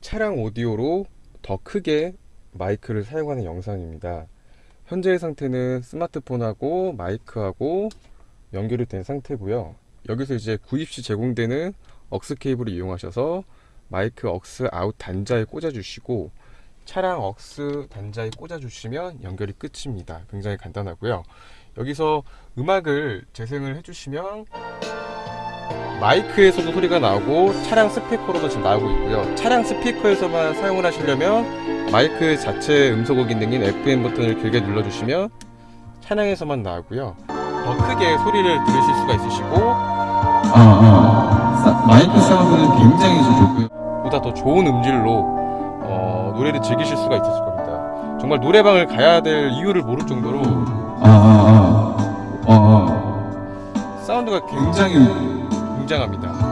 차량 오디오로 더 크게 마이크를 사용하는 영상입니다. 현재의 상태는 스마트폰하고 마이크하고 연결이 된 상태고요. 여기서 이제 구입 시 제공되는 AUX 케이블을 이용하셔서 마이크 억스 아웃 단자에 꽂아주시고 차량 AUX 단자에 꽂아주시면 연결이 끝입니다. 굉장히 간단하고요. 여기서 음악을 재생을 해주시면 마이크에서도 소리가 나오고 차량 스피커로도 지금 나오고 있고요. 차량 스피커에서만 사용을 하시려면 마이크 자체 음소거 기능인 FM 버튼을 길게 눌러주시면 차량에서만 나오고요. 더 크게 소리를 들으실 수가 있으시고 아, 아. 사- 마이크 사운드는 굉장히 좀 좋고요. 보다 더 좋은 음질로 어, 노래를 즐기실 수가 있을 겁니다. 정말 노래방을 가야 될 이유를 모를 정도로 아, 아, 아. 어, 어. 사운드가 굉장히 등장합니다.